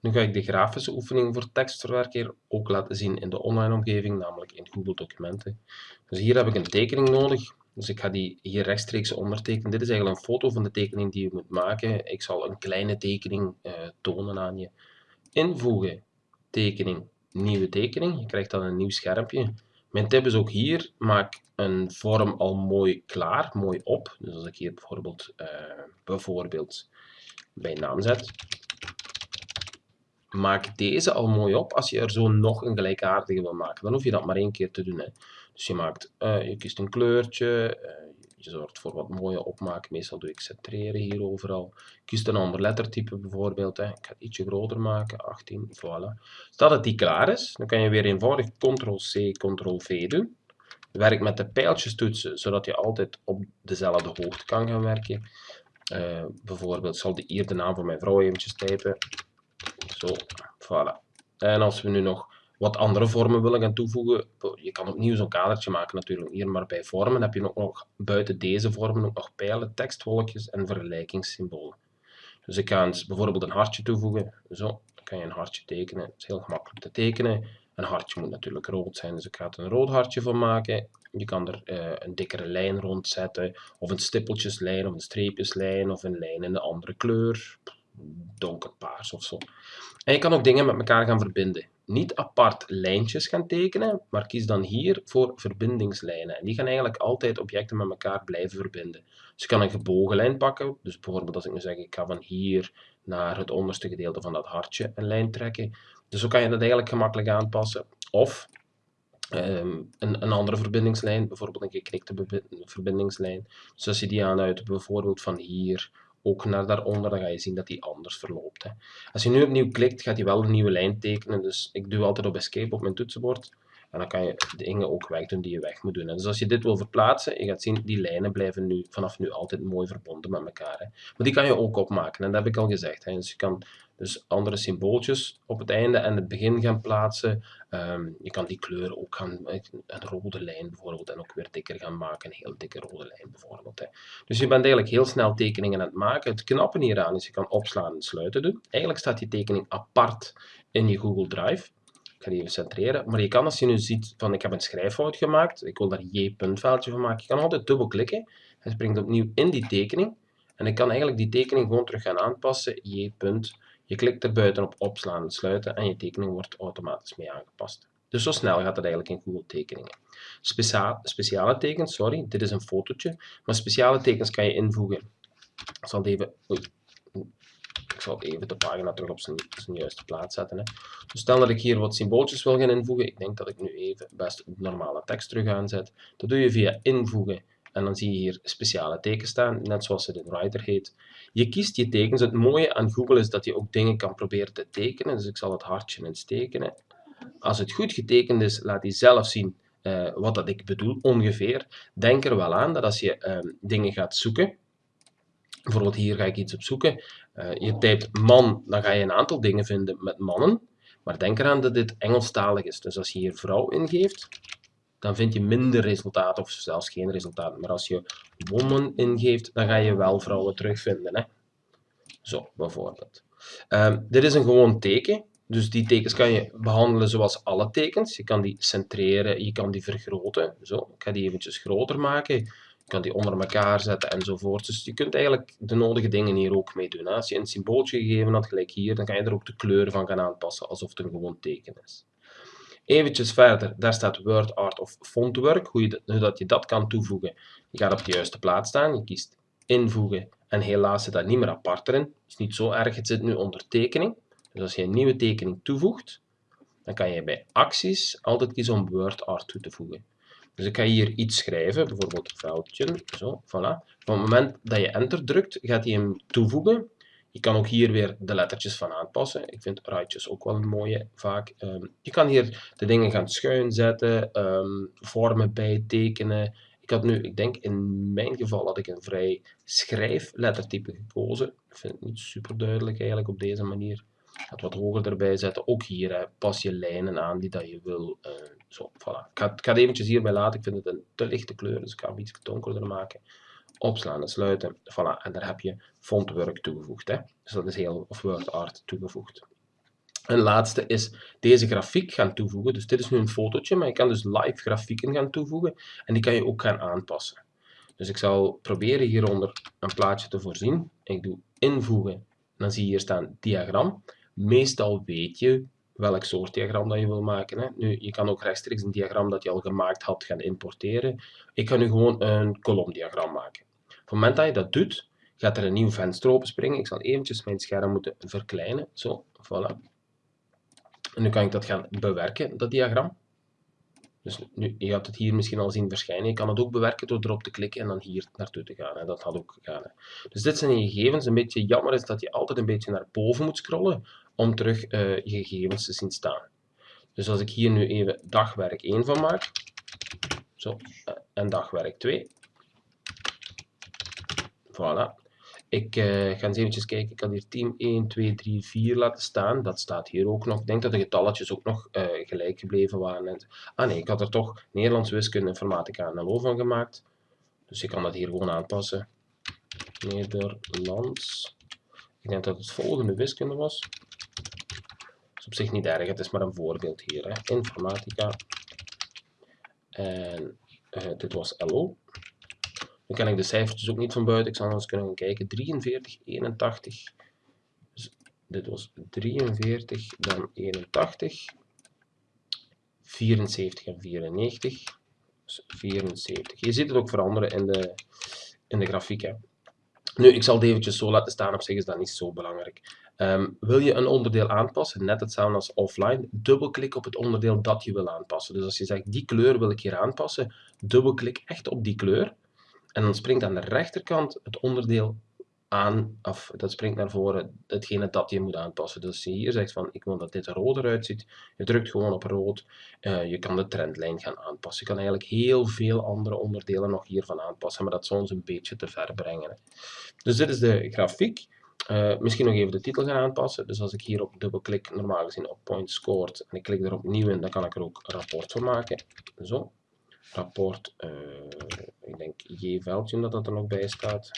Nu ga ik de grafische oefening voor tekstverwerker ook laten zien in de online omgeving, namelijk in Google Documenten. Dus hier heb ik een tekening nodig. Dus ik ga die hier rechtstreeks ondertekenen. Dit is eigenlijk een foto van de tekening die je moet maken. Ik zal een kleine tekening uh, tonen aan je. Invoegen, tekening, nieuwe tekening. Je krijgt dan een nieuw schermpje. Mijn tip is ook hier, maak een vorm al mooi klaar, mooi op. Dus als ik hier bijvoorbeeld, uh, bijvoorbeeld bij naam zet, maak deze al mooi op als je er zo nog een gelijkaardige wil maken. Dan hoef je dat maar één keer te doen. Hè. Dus je, maakt, uh, je kiest een kleurtje, uh, je zorgt voor wat mooie opmaak. Meestal doe ik centreren hier overal. Kies een ander lettertype bijvoorbeeld. Hè. Ik ga het ietsje groter maken, 18, voilà. Stel dat die klaar is, dan kan je weer eenvoudig Ctrl-C, Ctrl-V doen. Werk met de pijltjes toetsen, zodat je altijd op dezelfde hoogte kan gaan werken. Uh, bijvoorbeeld zal ik hier de naam van mijn vrouw eventjes typen. Zo, voilà. En als we nu nog wat andere vormen willen gaan toevoegen, je kan opnieuw zo'n kadertje maken natuurlijk hier, maar bij vormen heb je ook nog buiten deze vormen ook nog pijlen, tekstwolkjes en vergelijkingssymbolen. Dus ik ga bijvoorbeeld een hartje toevoegen. Zo, dan kan je een hartje tekenen. Het is heel gemakkelijk te tekenen. Een hartje moet natuurlijk rood zijn, dus ik ga er een rood hartje van maken. Je kan er uh, een dikkere lijn rond zetten, of een stippeltjeslijn, of een streepjeslijn, of een lijn in een andere kleur donkerpaars of zo. En je kan ook dingen met elkaar gaan verbinden. Niet apart lijntjes gaan tekenen, maar kies dan hier voor verbindingslijnen. En die gaan eigenlijk altijd objecten met elkaar blijven verbinden. Dus je kan een gebogen lijn pakken. Dus bijvoorbeeld als ik nu zeg, ik ga van hier naar het onderste gedeelte van dat hartje een lijn trekken. Dus zo kan je dat eigenlijk gemakkelijk aanpassen. Of um, een, een, andere verbindingslijn, bijvoorbeeld een geknikte verbindingslijn. Dus als je die aanduidt, bijvoorbeeld van hier ook naar daaronder, dan ga je zien dat die anders verloopt. Hè. Als je nu opnieuw klikt, gaat hij wel een nieuwe lijn tekenen. Dus ik doe altijd op escape op mijn toetsenbord. En dan kan je dingen ook wegdoen die je weg moet doen. Dus als je dit wil verplaatsen, je gaat zien, die lijnen blijven nu, vanaf nu altijd mooi verbonden met elkaar. Hè. Maar die kan je ook opmaken, en dat heb ik al gezegd. Hè. Dus je kan dus andere symbooltjes op het einde en het begin gaan plaatsen. Um, je kan die kleur ook gaan, een rode lijn bijvoorbeeld, en ook weer dikker gaan maken. Een heel dikke rode lijn bijvoorbeeld. Hè. Dus je bent eigenlijk heel snel tekeningen aan het maken. Het knappen hieraan is, je kan opslaan en sluiten doen. Eigenlijk staat die tekening apart in je Google Drive. Ik ga even centreren. Maar je kan als je nu ziet van ik heb een schrijffout gemaakt, ik wil daar j-puntveldje van maken, je kan altijd dubbelklikken. Hij springt opnieuw in die tekening. En ik kan eigenlijk die tekening gewoon terug gaan aanpassen, j-punt. Je klikt er buiten op opslaan en sluiten en je tekening wordt automatisch mee aangepast. Dus zo snel gaat het eigenlijk in Google Tekeningen. speciale tekens, sorry, dit is een fotootje, maar speciale tekens kan je invoegen. Ik zal even, oei, ik zal even de pagina terug op zijn, zijn juiste plaats zetten. Hè. Dus stel dat ik hier wat symbooltjes wil gaan invoegen, ik denk dat ik nu even best normale tekst terug aanzet. Dat doe je via invoegen en dan zie je hier speciale tekens staan, net zoals het in Writer heet. Je kiest je tekens. Het mooie aan Google is dat je ook dingen kan proberen te tekenen. Dus ik zal het hartje eens tekenen. Als het goed getekend is, laat hij zelf zien uh, wat dat ik bedoel, ongeveer. Denk er wel aan dat als je uh, dingen gaat zoeken, bijvoorbeeld hier ga ik iets op zoeken, uh, je typt man, dan ga je een aantal dingen vinden met mannen. Maar denk eraan dat dit Engelstalig is. Dus als je hier vrouw ingeeft, dan vind je minder resultaten of zelfs geen resultaten. Maar als je woman ingeeft, dan ga je wel vrouwen terugvinden. Hè? Zo, bijvoorbeeld. Um, dit is een gewoon teken. Dus die tekens kan je behandelen zoals alle tekens. Je kan die centreren, je kan die vergroten. Zo, ik ga die eventjes groter maken. Kan die onder elkaar zetten enzovoort. Dus je kunt eigenlijk de nodige dingen hier ook mee doen. Als je een symbooltje gegeven had, gelijk hier, dan kan je er ook de kleur van gaan aanpassen, alsof het een gewoon teken is. Eventjes verder, daar staat Word Art of Fontwork, hoe, je, dat je dat kan toevoegen. Je gaat op de juiste plaats staan, je kiest invoegen en helaas zit dat niet meer apart erin. Het is niet zo erg, het zit nu onder tekening. Dus als je een nieuwe tekening toevoegt, dan kan je bij acties altijd kiezen om Word Art toe te voegen. Dus ik ga hier iets schrijven, bijvoorbeeld veldje, zo, voilà. Op het moment dat je enter drukt, gaat hij hem toevoegen je kan ook hier weer de lettertjes van aanpassen. Ik vind ruitjes ook wel een mooie vaak. Um, je kan hier de dingen gaan schuin zetten, um, vormen bijtekenen. Ik had nu, ik denk in mijn geval had ik een vrij schrijflettertype gekozen. Ik vind het niet super duidelijk eigenlijk op deze manier. Ik ga het wat hoger erbij zetten. Ook hier pas je lijnen aan die dat je wil. Uh, zo, voilà. Ik ga, het eventjes hierbij laten. Ik vind het een te lichte kleur, dus ik ga hem iets donkerder maken opslaan en sluiten. Voilà, en daar heb je fontwork toegevoegd. Hè. Dus dat is heel, of word art toegevoegd. Een laatste is deze grafiek gaan toevoegen. Dus dit is nu een fotootje, maar je kan dus live grafieken gaan toevoegen en die kan je ook gaan aanpassen. Dus ik zal proberen hieronder een plaatje te voorzien. Ik doe invoegen, dan zie je hier staan diagram. Meestal weet je welk soort diagram dat je wil maken. Hè. Nu, je kan ook rechtstreeks een diagram dat je al gemaakt had gaan importeren. Ik ga nu gewoon een kolomdiagram maken. Op het moment dat je dat doet, gaat er een nieuw venster openspringen. Ik zal eventjes mijn scherm moeten verkleinen. Zo, voilà. En nu kan ik dat gaan bewerken, dat diagram. Dus nu, je gaat het hier misschien al zien verschijnen. Je kan het ook bewerken door erop te klikken en dan hier naartoe te gaan. Dat had ook gegaan. Dus dit zijn je gegevens. Een beetje jammer is dat je altijd een beetje naar boven moet scrollen om terug uh, je gegevens te zien staan. Dus als ik hier nu even dagwerk 1 van maak, zo, eh, en dagwerk 2, voilà. Ik uh, ga eens eventjes kijken, ik kan hier team 1, 2, 3, 4 laten staan. Dat staat hier ook nog. Ik denk dat de getalletjes ook nog gelijk gebleven waren. Ah nee, ik had er toch Nederlands, wiskunde, informatica en LO van gemaakt. Dus ik kan dat hier gewoon aanpassen. Nederlands. Ik denk dat het volgende wiskunde was. Dat is op zich niet erg, het is maar een voorbeeld hier. Hè. Informatica. En uh, dit was LO. Dan kan ik de cijfertjes ook niet van buiten. Ik zal eens kunnen kijken. 43, 81. Dus dit was 43, dan 81. 74 en 94. Dus 74. Je ziet het ook veranderen in de, in de grafiek. Hè. Nu, ik zal het eventjes zo laten staan. Op zich is dat niet zo belangrijk. Um, wil je een onderdeel aanpassen, net hetzelfde als offline, dubbelklik op het onderdeel dat je wil aanpassen. Dus als je zegt, die kleur wil ik hier aanpassen, dubbelklik echt op die kleur. En dan springt aan de rechterkant het onderdeel aan, of dat springt naar voren, hetgene dat je moet aanpassen. Dus je hier zegt van, ik wil dat dit roder uitziet, je drukt gewoon op rood, uh, je kan de trendlijn gaan aanpassen. Je kan eigenlijk heel veel andere onderdelen nog hiervan aanpassen, maar dat zal ons een beetje te ver brengen. Dus dit is de grafiek. Uh, misschien nog even de titel gaan aanpassen. Dus als ik hier op dubbelklik, normaal gezien op point scored, en ik klik er opnieuw in, dan kan ik er ook rapport van maken. Zo rapport, uh, ik denk J-veldje dat dat er nog bij staat.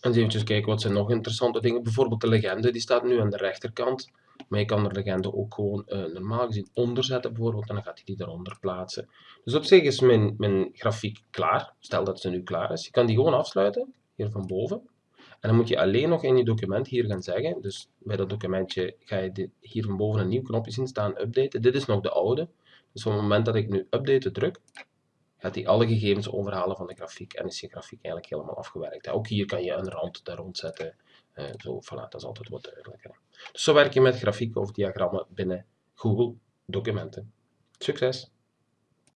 En eens kijken wat zijn nog interessante dingen. Bijvoorbeeld de legende, die staat nu aan de rechterkant. Maar je kan de legende ook gewoon uh, normaal gezien onderzetten bijvoorbeeld. En dan gaat hij die eronder plaatsen. Dus op zich is mijn, mijn grafiek klaar. Stel dat ze nu klaar is. Je kan die gewoon afsluiten, hier van boven. En dan moet je alleen nog in je document hier gaan zeggen. Dus bij dat documentje ga je hier van boven een nieuw knopje zien staan, updaten. Dit is nog de oude. Dus op het moment dat ik nu update druk, gaat hij alle gegevens overhalen van de grafiek en is je grafiek eigenlijk helemaal afgewerkt. Ook hier kan je een rand daar rond zetten. Uh, zo, voilà, dat is altijd wat duidelijker. Dus zo werk je met grafieken of diagrammen binnen Google Documenten. Succes!